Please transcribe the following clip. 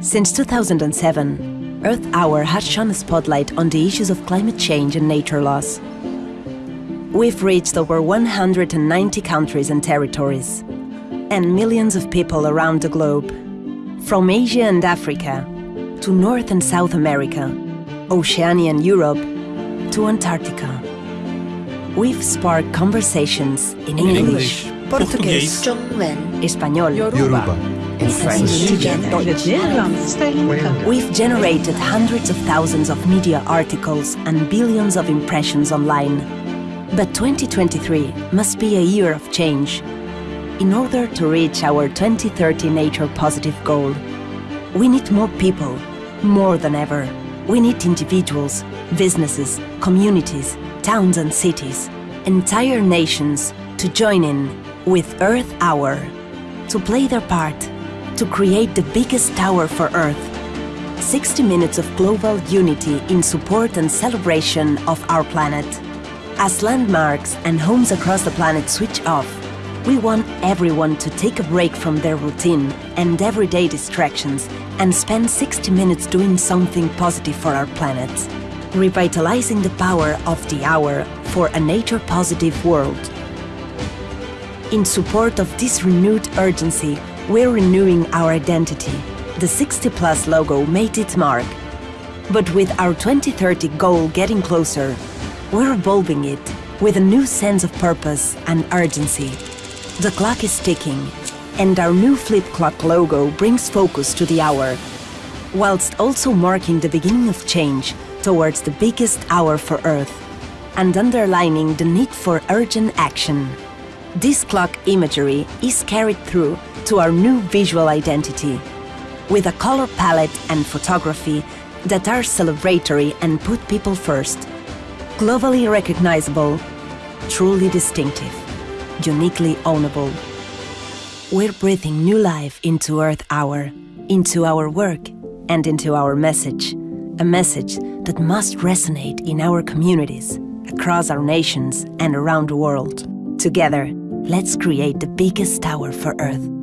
Since 2007, Earth Hour has shone a spotlight on the issues of climate change and nature loss. We've reached over 190 countries and territories, and millions of people around the globe, from Asia and Africa to North and South America, Oceania and Europe to Antarctica. We've sparked conversations in English, Portuguese, 中文、Español, Yoruba, together. We've generated hundreds of thousands of media articles and billions of impressions online. But 2023 must be a year of change. In order to reach our 2030 nature positive goal, we need more people, more than ever. We need individuals, businesses, communities, towns and cities, entire nations to join in with Earth Hour, to play their part, to create the biggest hour for Earth 60 minutes of global unity in support and celebration of our planet. As landmarks and homes across the planet switch off, we want everyone to take a break from their routine and everyday distractions and spend 60 minutes doing something positive for our planet, revitalizing the power of the hour for a nature positive world. In support of this renewed urgency, we're renewing our identity. The 60 Plus logo made its mark. But with our 2030 goal getting closer, we're evolving it with a new sense of purpose and urgency. The clock is ticking, and our new flip clock logo brings focus to the hour, whilst also marking the beginning of change towards the biggest hour for Earth and underlining the need for urgent action. This clock imagery is carried through to our new visual identity, with a color palette and photography that are celebratory and put people first, globally recognizable, truly distinctive, uniquely ownable. We're breathing new life into Earth Hour, into our work, and into our message. A message that must resonate in our communities, across our nations, and around the world. Together, let's create the biggest hour for Earth.